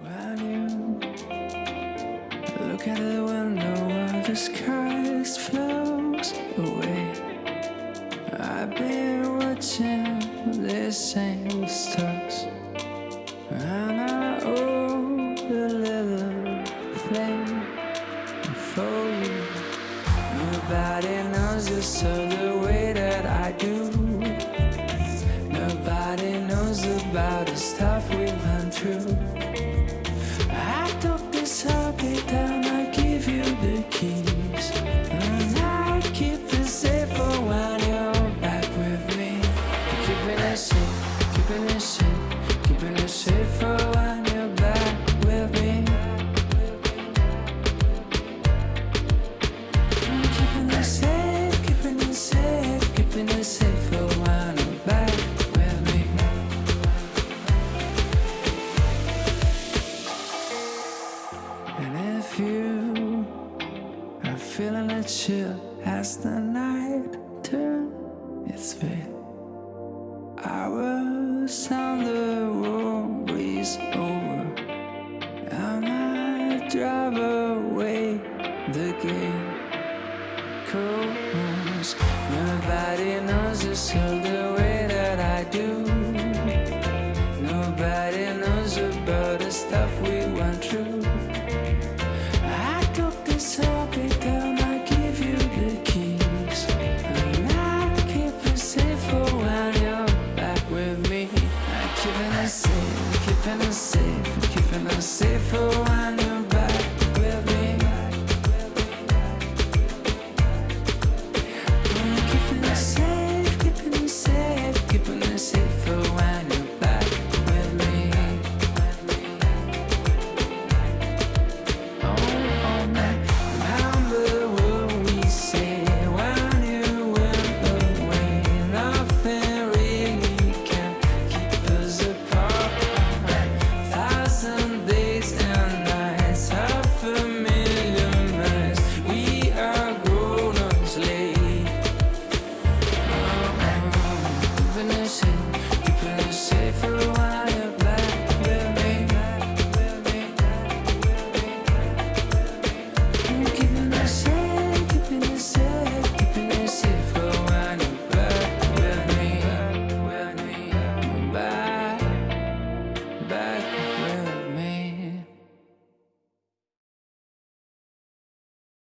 When you look at the window while the sky flows away, I've been watching the same stars, and I owe a little flame for you. Nobody knows you so the way that I do. Nobody knows about the keep safe for when you're back with me. Keeping it safe, keeping safe, keeping when you're back with me. Keeping safe, keeping safe, keeping feeling a chill as the night turns its veil, I will sound the warm breeze over, and I drive away the gate. Comes. Nobody knows this all the way that I do. Nobody knows about the stuff we went through. in the.